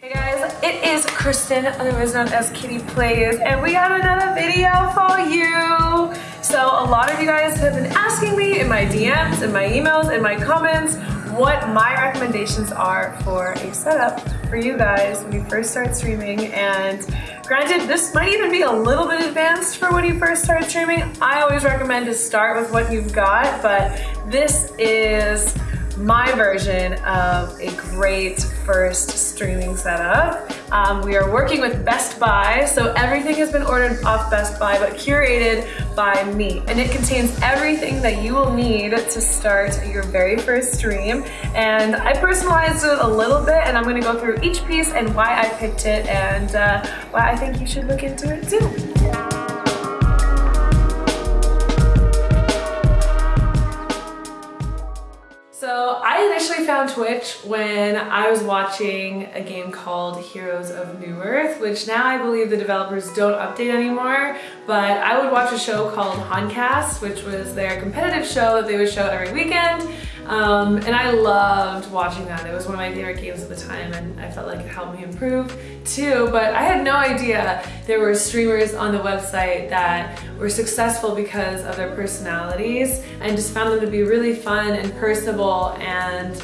Hey guys, it is Kristen, otherwise known as Kitty Plays, and we have another video for you. So a lot of you guys have been asking me in my DMs, in my emails, in my comments, what my recommendations are for a setup for you guys when you first start streaming. And granted, this might even be a little bit advanced for when you first start streaming. I always recommend to start with what you've got, but this is my version of a great first streaming setup. Um, we are working with Best Buy, so everything has been ordered off Best Buy, but curated by me. And it contains everything that you will need to start your very first stream. And I personalized it a little bit, and I'm gonna go through each piece and why I picked it and uh, why I think you should look into it too. Found Twitch when I was watching a game called Heroes of Newerth, which now I believe the developers don't update anymore, but I would watch a show called Honcast, which was their competitive show that they would show every weekend. Um, and I loved watching that. It was one of my favorite games at the time and I felt like it helped me improve too. But I had no idea there were streamers on the website that were successful because of their personalities and just found them to be really fun and personable and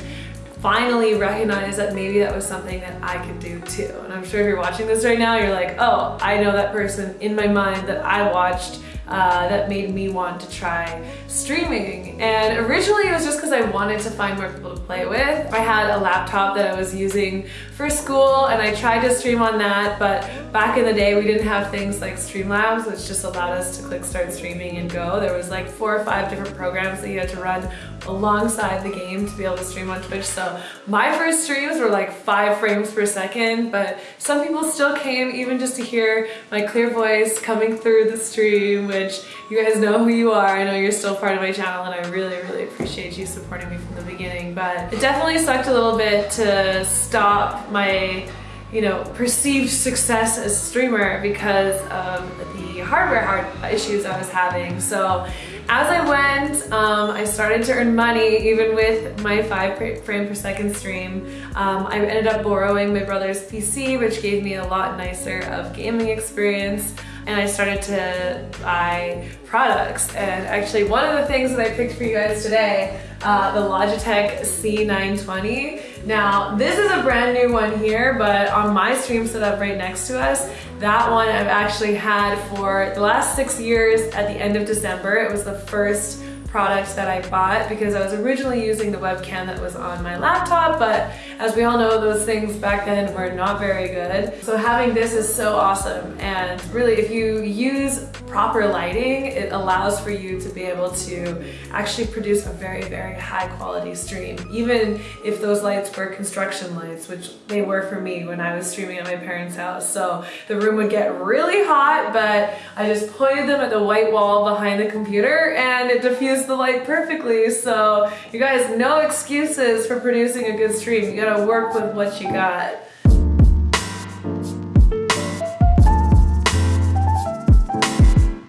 finally recognized that maybe that was something that I could do too. And I'm sure if you're watching this right now, you're like, oh, I know that person in my mind that I watched uh, that made me want to try streaming. And originally it was just because I wanted to find more people to play with. I had a laptop that I was using for school and I tried to stream on that, but back in the day we didn't have things like Streamlabs, which just allowed us to click start streaming and go. There was like four or five different programs that you had to run alongside the game to be able to stream on Twitch. So my first streams were like five frames per second, but some people still came even just to hear my clear voice coming through the stream, which you guys know who you are. I know you're still part of my channel and I really, really appreciate you supporting me from the beginning. But it definitely sucked a little bit to stop my you know, perceived success as a streamer because of the hardware hard issues I was having. So as I went, um, I started to earn money even with my five frame per second stream. Um, I ended up borrowing my brother's PC, which gave me a lot nicer of gaming experience and I started to buy products. And actually one of the things that I picked for you guys today, uh, the Logitech C920. Now this is a brand new one here, but on my stream setup right next to us, that one I've actually had for the last six years at the end of December. It was the first product that I bought because I was originally using the webcam that was on my laptop, but as we all know, those things back then were not very good. So having this is so awesome. And really, if you use proper lighting, it allows for you to be able to actually produce a very, very high quality stream. Even if those lights were construction lights, which they were for me when I was streaming at my parents' house. So the room would get really hot, but I just pointed them at the white wall behind the computer and it diffused use the light perfectly. So you guys, no excuses for producing a good stream. You gotta work with what you got.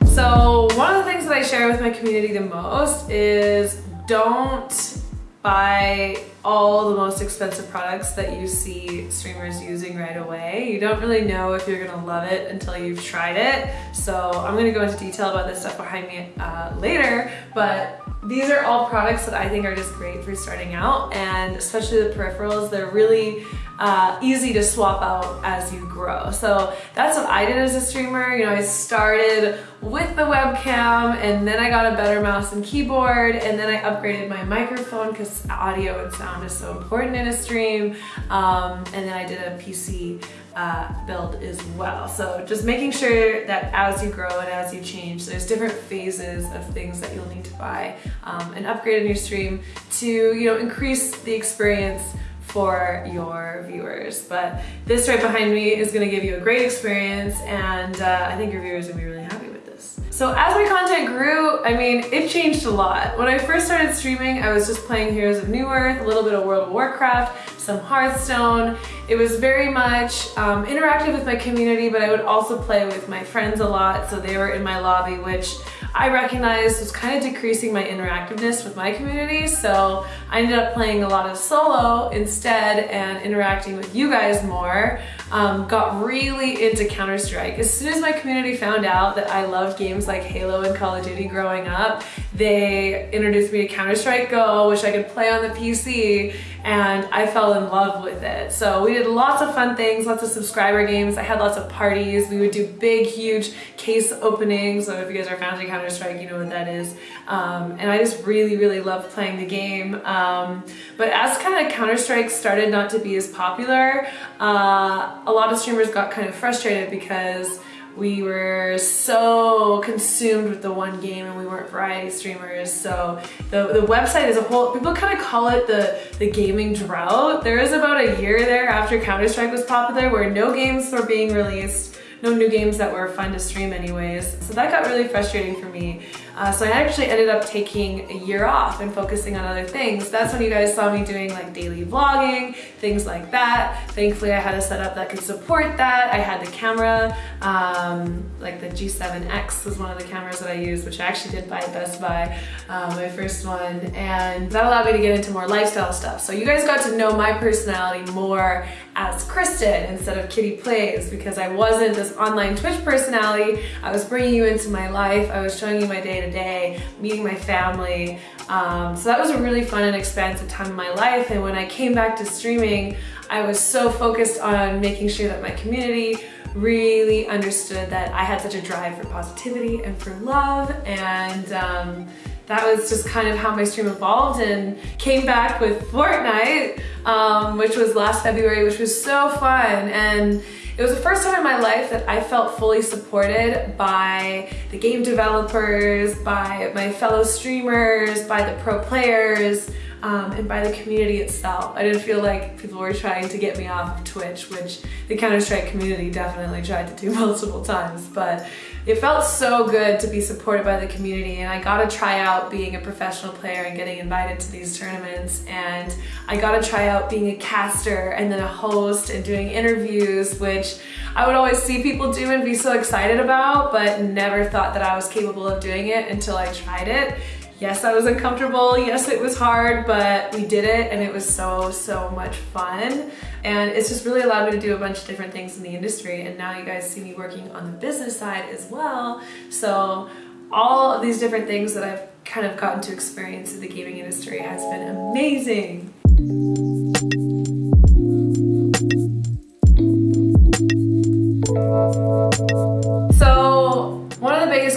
So one of the things that I share with my community the most is don't buy all the most expensive products that you see streamers using right away. You don't really know if you're gonna love it until you've tried it. So I'm gonna go into detail about this stuff behind me uh, later, but these are all products that I think are just great for starting out and especially the peripherals, they're really uh, easy to swap out as you grow. So that's what I did as a streamer. You know, I started with the webcam and then I got a better mouse and keyboard and then I upgraded my microphone because audio and sound is so important in a stream. Um, and then I did a PC uh, build as well. So just making sure that as you grow and as you change, there's different phases of things that you'll need to buy um, and upgrade in your stream to you know increase the experience for your viewers. But this right behind me is gonna give you a great experience and uh, I think your viewers will be really happy with this. So as my content grew, I mean, it changed a lot. When I first started streaming, I was just playing Heroes of Newerth, a little bit of World of Warcraft, some Hearthstone. It was very much um, interactive with my community, but I would also play with my friends a lot. So they were in my lobby, which I recognized was kind of decreasing my interactiveness with my community. So I ended up playing a lot of solo instead and interacting with you guys more. Um, got really into Counter-Strike. As soon as my community found out that I loved games like Halo and Call of Duty growing up, they introduced me to Counter-Strike Go, which I could play on the PC, and I fell in love with it. So we did lots of fun things, lots of subscriber games. I had lots of parties. We would do big, huge case openings. So if you guys are fans of Counter-Strike, you know what that is. Um, and I just really, really loved playing the game. Um, but as kind of Counter-Strike started not to be as popular, uh, a lot of streamers got kind of frustrated because we were so consumed with the one game and we weren't variety streamers. So the, the website as a whole, people kind of call it the, the gaming drought. There was about a year there after Counter-Strike was popular where no games were being released, no new games that were fun to stream anyways. So that got really frustrating for me. Uh, so I actually ended up taking a year off and focusing on other things. That's when you guys saw me doing like daily vlogging, things like that. Thankfully I had a setup that could support that. I had the camera, um, like the G7X was one of the cameras that I used, which I actually did buy at Best Buy, uh, my first one. And that allowed me to get into more lifestyle stuff. So you guys got to know my personality more as Kristen instead of Kitty Plays because I wasn't this online Twitch personality. I was bringing you into my life. I was showing you my day to day, meeting my family. Um, so that was a really fun and expansive time in my life. And when I came back to streaming, I was so focused on making sure that my community really understood that I had such a drive for positivity and for love. And um, that was just kind of how my stream evolved and came back with Fortnite, um, which was last February, which was so fun. And it was the first time in my life that I felt fully supported by the game developers, by my fellow streamers, by the pro players, um, and by the community itself. I didn't feel like people were trying to get me off of Twitch, which the Counter-Strike community definitely tried to do multiple times, but it felt so good to be supported by the community and I got to try out being a professional player and getting invited to these tournaments and I got to try out being a caster and then a host and doing interviews which I would always see people do and be so excited about but never thought that I was capable of doing it until I tried it Yes, I was uncomfortable. Yes, it was hard, but we did it and it was so, so much fun. And it's just really allowed me to do a bunch of different things in the industry. And now you guys see me working on the business side as well. So all of these different things that I've kind of gotten to experience in the gaming industry has been amazing.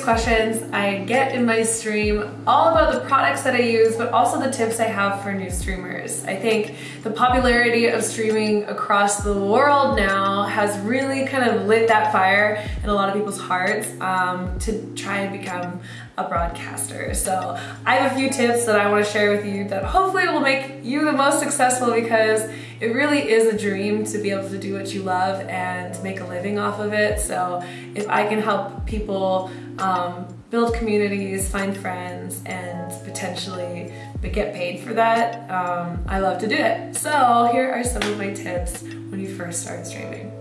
Questions I get in my stream all about the products that I use, but also the tips I have for new streamers. I think the popularity of streaming across the world now has really kind of lit that fire in a lot of people's hearts um, to try and become a broadcaster. So I have a few tips that I want to share with you that hopefully will make you the most successful because it really is a dream to be able to do what you love and make a living off of it. So if I can help people um, build communities, find friends, and potentially get paid for that, um, I love to do it. So here are some of my tips when you first start streaming.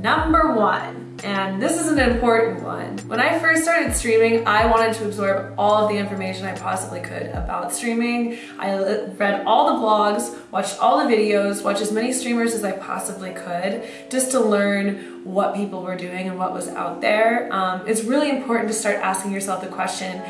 Number one, and this is an important one. When I first started streaming, I wanted to absorb all of the information I possibly could about streaming. I read all the blogs, watched all the videos, watched as many streamers as I possibly could, just to learn what people were doing and what was out there. Um, it's really important to start asking yourself the question,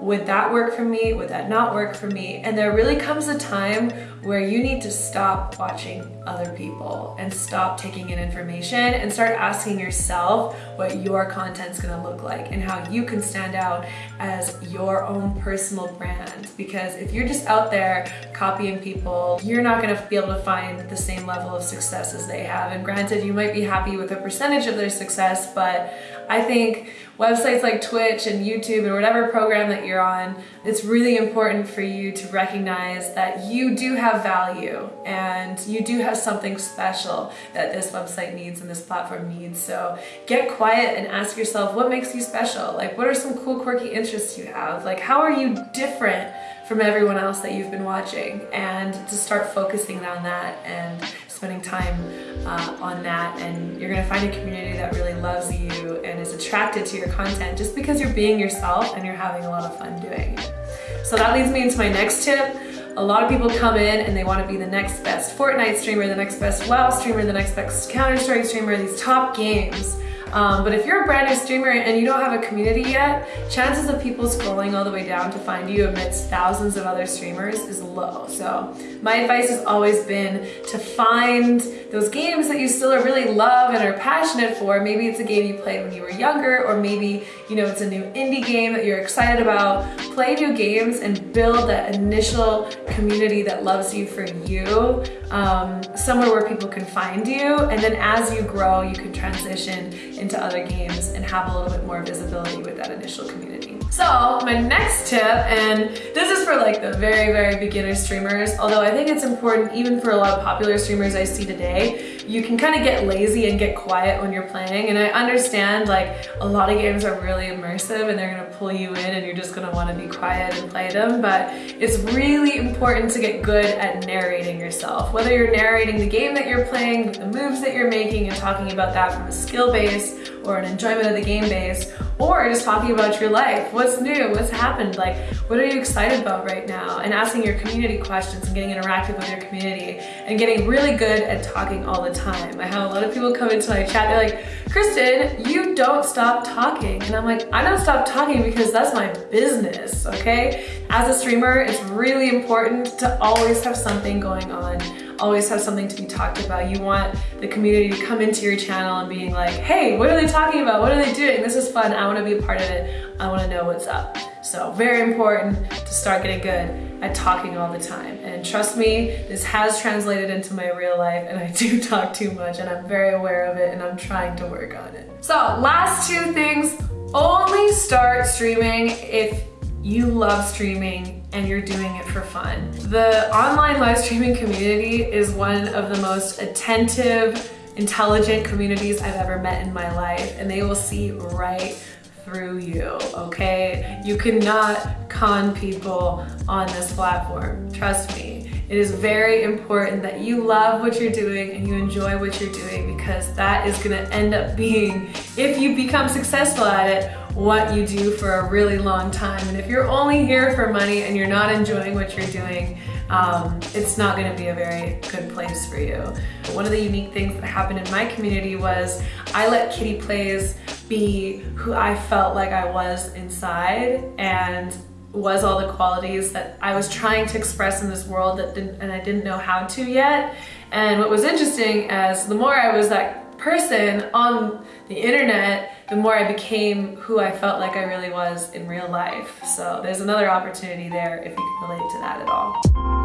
would that work for me? Would that not work for me? And there really comes a time where you need to stop watching other people and stop taking in information and start asking yourself what your content's gonna look like and how you can stand out as your own personal brand. Because if you're just out there copying people, you're not gonna be able to find the same level of success as they have. And granted, you might be happy with a percentage of their success, but I think websites like Twitch and YouTube and whatever program that you're on, it's really important for you to recognize that you do have value and you do have something special that this website needs and this platform needs. So get quiet and ask yourself what makes you special? Like what are some cool quirky interests you have? Like how are you different from everyone else that you've been watching and to start focusing on that and spending time uh, on that and you're gonna find a community that really loves you and is attracted to your content just because you're being yourself and you're having a lot of fun doing it. So that leads me into my next tip. A lot of people come in and they want to be the next best Fortnite streamer, the next best WoW streamer, the next best Counter-Strike streamer, these top games. Um, but if you're a brand new streamer and you don't have a community yet, chances of people scrolling all the way down to find you amidst thousands of other streamers is low. So my advice has always been to find those games that you still really love and are passionate for. Maybe it's a game you played when you were younger, or maybe you know it's a new indie game that you're excited about. Play new games and build that initial community that loves you for you, um, somewhere where people can find you. And then as you grow, you can transition into other games and have a little bit more visibility with that initial community. So my next tip, and this is for like the very, very beginner streamers, although I think it's important even for a lot of popular streamers I see today, you can kind of get lazy and get quiet when you're playing. And I understand like a lot of games are really immersive and they're gonna pull you in and you're just gonna wanna be quiet and play them. But it's really important to get good at narrating yourself. Whether you're narrating the game that you're playing, the moves that you're making and talking about that from a skill base or an enjoyment of the game base, or just talking about your life. What's new? What's happened? Like, what are you excited about right now? And asking your community questions and getting interactive with your community and getting really good at talking all the time. I have a lot of people come into my chat, they're like, Kristen, you don't stop talking. And I'm like, I don't stop talking because that's my business, okay? As a streamer, it's really important to always have something going on always have something to be talked about. You want the community to come into your channel and being like, hey, what are they talking about? What are they doing? This is fun. I want to be a part of it. I want to know what's up. So very important to start getting good at talking all the time. And trust me, this has translated into my real life and I do talk too much and I'm very aware of it and I'm trying to work on it. So last two things, only start streaming if you love streaming and you're doing it for fun. The online live streaming community is one of the most attentive, intelligent communities I've ever met in my life and they will see right through you, okay? You cannot con people on this platform, trust me. It is very important that you love what you're doing and you enjoy what you're doing because that is gonna end up being, if you become successful at it, what you do for a really long time. And if you're only here for money and you're not enjoying what you're doing, um, it's not gonna be a very good place for you. One of the unique things that happened in my community was I let Kitty Plays be who I felt like I was inside and was all the qualities that I was trying to express in this world that didn't, and I didn't know how to yet. And what was interesting as the more I was that person on the internet, the more I became who I felt like I really was in real life. So there's another opportunity there if you can relate to that at all.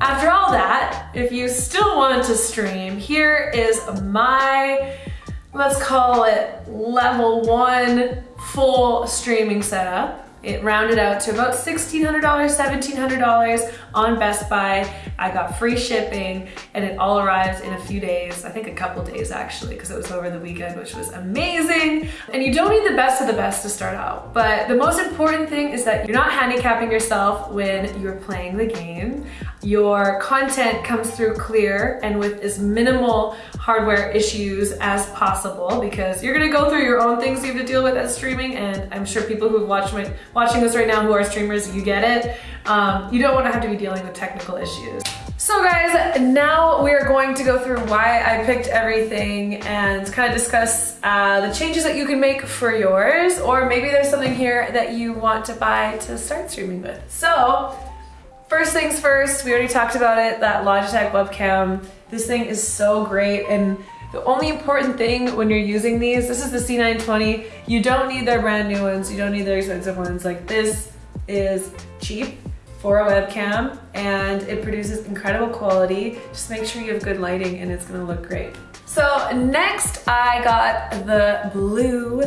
After all that, if you still want to stream, here is my, let's call it level one full streaming setup. It rounded out to about $1,600, $1,700 on Best Buy. I got free shipping and it all arrived in a few days, I think a couple days actually, because it was over the weekend, which was amazing. And you don't need the best of the best to start out, but the most important thing is that you're not handicapping yourself when you're playing the game. Your content comes through clear and with as minimal hardware issues as possible because you're gonna go through your own things you have to deal with as streaming and I'm sure people who watch my, watching this right now who are streamers, you get it. Um, you don't wanna have to be dealing with technical issues. So guys, now we are going to go through why I picked everything and kind of discuss uh, the changes that you can make for yours, or maybe there's something here that you want to buy to start streaming with. So First things first, we already talked about it, that Logitech webcam. This thing is so great and the only important thing when you're using these, this is the C920, you don't need their brand new ones, you don't need their expensive ones. Like this is cheap for a webcam and it produces incredible quality. Just make sure you have good lighting and it's gonna look great. So next I got the blue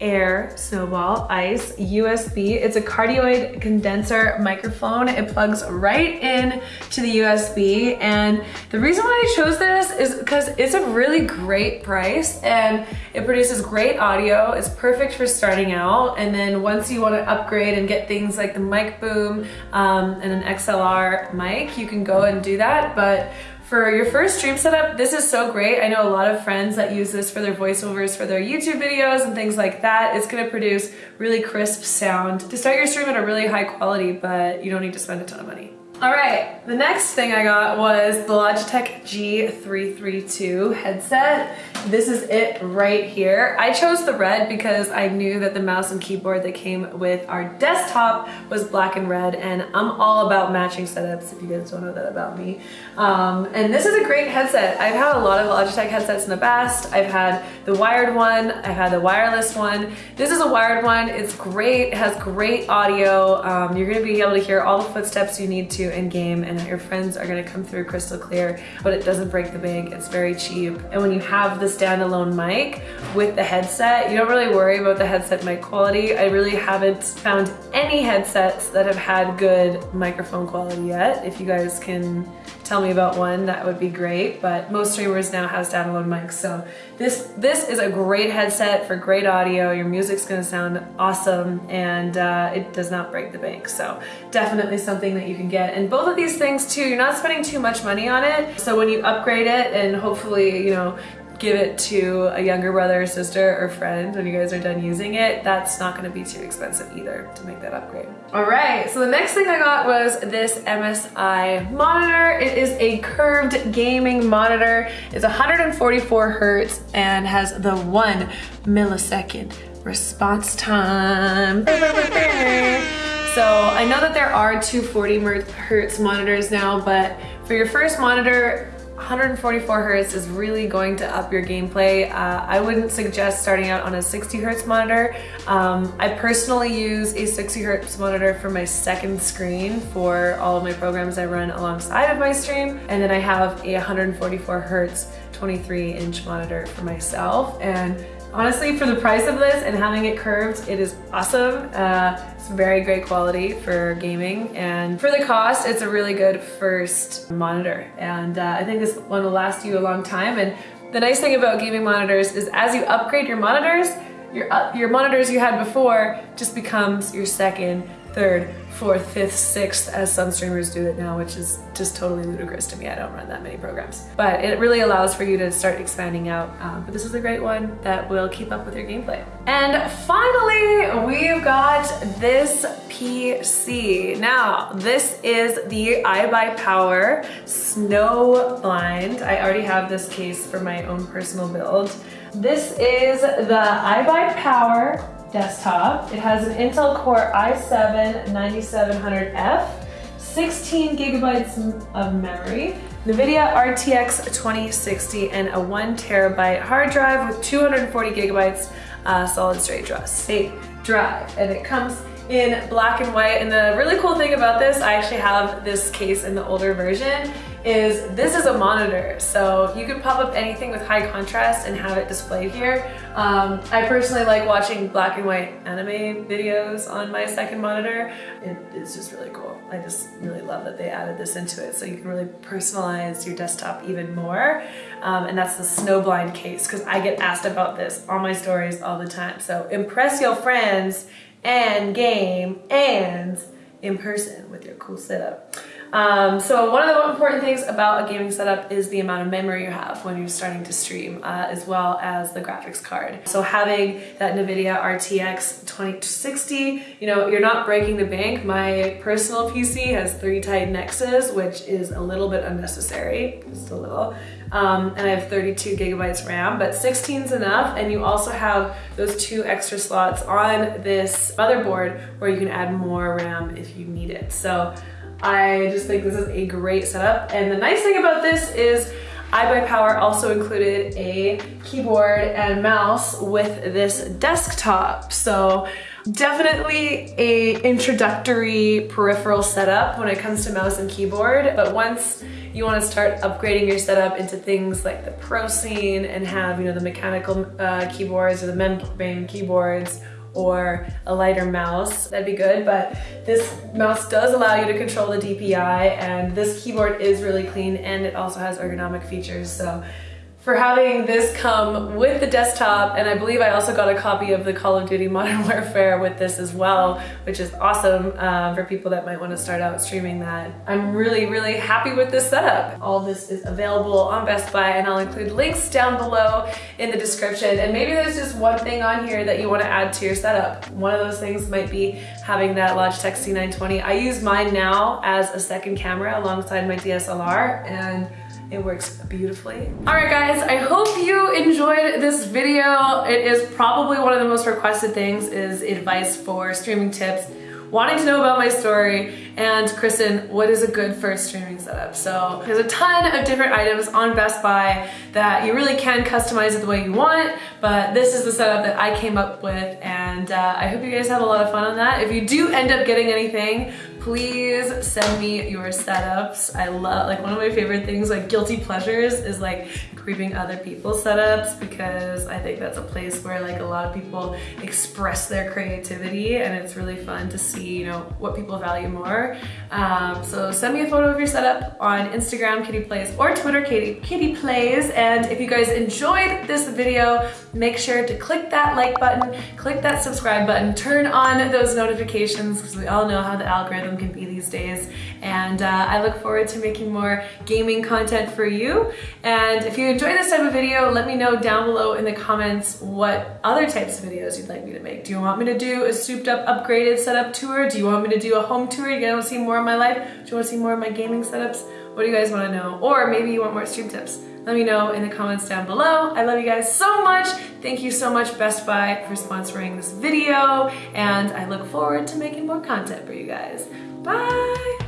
air, snowball, ice, USB. It's a cardioid condenser microphone. It plugs right in to the USB. And the reason why I chose this is because it's a really great price and it produces great audio. It's perfect for starting out. And then once you want to upgrade and get things like the mic boom um, and an XLR mic, you can go and do that. But for your first stream setup, this is so great. I know a lot of friends that use this for their voiceovers for their YouTube videos and things like that. It's gonna produce really crisp sound to start your stream at a really high quality, but you don't need to spend a ton of money. All right, the next thing I got was the Logitech G332 headset. This is it right here. I chose the red because I knew that the mouse and keyboard that came with our desktop was black and red and I'm all about matching setups if you guys don't know that about me. Um, and this is a great headset. I've had a lot of Logitech headsets in the past. I've had the wired one, I've had the wireless one. This is a wired one, it's great, it has great audio. Um, you're gonna be able to hear all the footsteps you need to in game and that your friends are gonna come through crystal clear, but it doesn't break the bank, it's very cheap. And when you have the standalone mic with the headset, you don't really worry about the headset mic quality. I really haven't found any headsets that have had good microphone quality yet. If you guys can tell me about one, that would be great. But most streamers now have standalone mics. So this, this is a great headset for great audio. Your music's gonna sound awesome and uh, it does not break the bank. So definitely something that you can get. And both of these things too, you're not spending too much money on it. So when you upgrade it and hopefully, you know, give it to a younger brother or sister or friend when you guys are done using it, that's not gonna be too expensive either to make that upgrade. All right, so the next thing I got was this MSI monitor. It is a curved gaming monitor. It's 144 hertz and has the one millisecond response time. So I know that there are 240 hertz monitors now, but for your first monitor, 144 hertz is really going to up your gameplay. Uh, I wouldn't suggest starting out on a 60 hertz monitor. Um, I personally use a 60 hertz monitor for my second screen for all of my programs I run alongside of my stream. And then I have a 144 hertz 23 inch monitor for myself. And honestly, for the price of this and having it curved, it is awesome. Uh, it's very great quality for gaming and for the cost, it's a really good first monitor. And uh, I think this one will last you a long time. And the nice thing about gaming monitors is as you upgrade your monitors, your, uh, your monitors you had before just becomes your second third, fourth, fifth, sixth, as some streamers do it now, which is just totally ludicrous to me. I don't run that many programs. But it really allows for you to start expanding out. Um, but this is a great one that will keep up with your gameplay. And finally, we've got this PC. Now, this is the iBuyPower Snow Blind. I already have this case for my own personal build. This is the iBuyPower desktop. It has an Intel Core i7 9700F, 16 gigabytes of memory, NVIDIA RTX 2060, and a one terabyte hard drive with 240 gigabytes uh, solid state drive. And it comes in black and white. And the really cool thing about this, I actually have this case in the older version, is this is a monitor. So you can pop up anything with high contrast and have it displayed here. Um, I personally like watching black and white anime videos on my second monitor. It, it's just really cool. I just really love that they added this into it so you can really personalize your desktop even more. Um, and that's the snowblind case because I get asked about this on my stories all the time. So impress your friends and game and in person with your cool setup. Um, so one of the important things about a gaming setup is the amount of memory you have when you're starting to stream, uh, as well as the graphics card. So having that NVIDIA RTX 2060, you know, you're not breaking the bank. My personal PC has three Titan X's, which is a little bit unnecessary, just a little. Um, and I have 32 gigabytes RAM, but 16 is enough. And you also have those two extra slots on this motherboard where you can add more RAM if you need it. So I just think this is a great setup. And the nice thing about this is iBuyPower also included a keyboard and mouse with this desktop. So definitely a introductory peripheral setup when it comes to mouse and keyboard. But once you want to start upgrading your setup into things like the Pro Scene and have, you know, the mechanical uh, keyboards or the membrane keyboards or a lighter mouse, that'd be good. But this mouse does allow you to control the DPI and this keyboard is really clean and it also has ergonomic features. So for having this come with the desktop and I believe I also got a copy of the Call of Duty Modern Warfare with this as well which is awesome uh, for people that might want to start out streaming that. I'm really really happy with this setup. All this is available on Best Buy and I'll include links down below in the description and maybe there's just one thing on here that you want to add to your setup. One of those things might be having that Logitech C920. I use mine now as a second camera alongside my DSLR and it works beautifully. All right guys, I hope you enjoyed this video. It is probably one of the most requested things is advice for streaming tips wanting to know about my story and Kristen, what is a good first streaming setup? So there's a ton of different items on Best Buy that you really can customize it the way you want, but this is the setup that I came up with and uh, I hope you guys have a lot of fun on that. If you do end up getting anything, please send me your setups. I love, like one of my favorite things, like guilty pleasures is like creeping other people's setups because I think that's a place where like a lot of people express their creativity and it's really fun to see, you know, what people value more. Um, so send me a photo of your setup on Instagram, Kitty Plays, or Twitter, Kitty, Kitty Plays. And if you guys enjoyed this video, make sure to click that like button, click that subscribe button, turn on those notifications because we all know how the algorithm can be these days. And uh, I look forward to making more gaming content for you. And if you enjoy this type of video, let me know down below in the comments what other types of videos you'd like me to make. Do you want me to do a souped up upgraded setup tour? Do you want me to do a home tour? You want to see more of my life? Do you want to see more of my gaming setups? What do you guys want to know? Or maybe you want more stream tips. Let me know in the comments down below. I love you guys so much. Thank you so much Best Buy for sponsoring this video and I look forward to making more content for you guys. Bye!